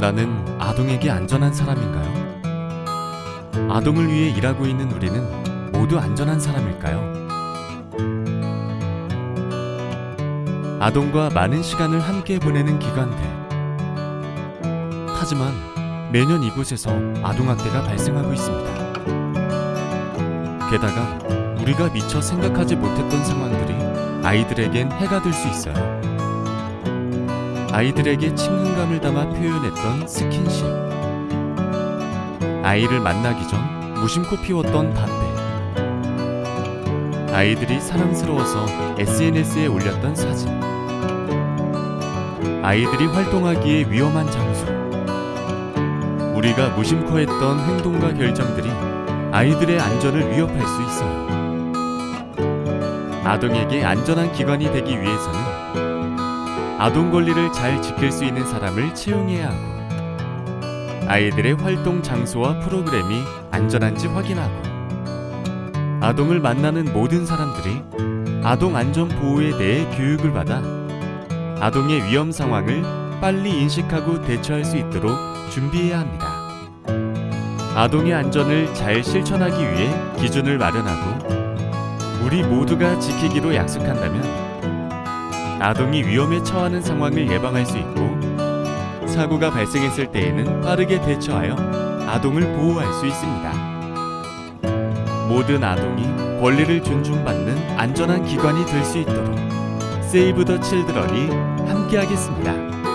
나는 아동에게 안전한 사람인가요? 아동을 위해 일하고 있는 우리는 모두 안전한 사람일까요? 아동과 많은 시간을 함께 보내는 기관들. 하지만 매년 이곳에서 아동학대가 발생하고 있습니다. 게다가 우리가 미처 생각하지 못했던 상황들이 아이들에겐 해가 될 수 있어요. 아이들에게 친근감을 담아 표현했던 스킨십. 아이를 만나기 전 무심코 피웠던 담배. 아이들이 사랑스러워서 SNS에 올렸던 사진. 아이들이 활동하기에 위험한 장소. 우리가 무심코 했던 행동과 결정들이 아이들의 안전을 위협할 수 있어요. 아동에게 안전한 기관이 되기 위해서는 아동 권리를 잘 지킬 수 있는 사람을 채용해야 하고 아이들의 활동 장소와 프로그램이 안전한지 확인하고 아동을 만나는 모든 사람들이 아동 안전 보호에 대해 교육을 받아 아동의 위험 상황을 빨리 인식하고 대처할 수 있도록 준비해야 합니다. 아동의 안전을 잘 실천하기 위해 기준을 마련하고 우리 모두가 지키기로 약속한다면 아동이 위험에 처하는 상황을 예방할 수 있고 사고가 발생했을 때에는 빠르게 대처하여 아동을 보호할 수 있습니다. 모든 아동이 권리를 존중받는 안전한 기관이 될 수 있도록 세이브 더 칠드런이 함께하겠습니다.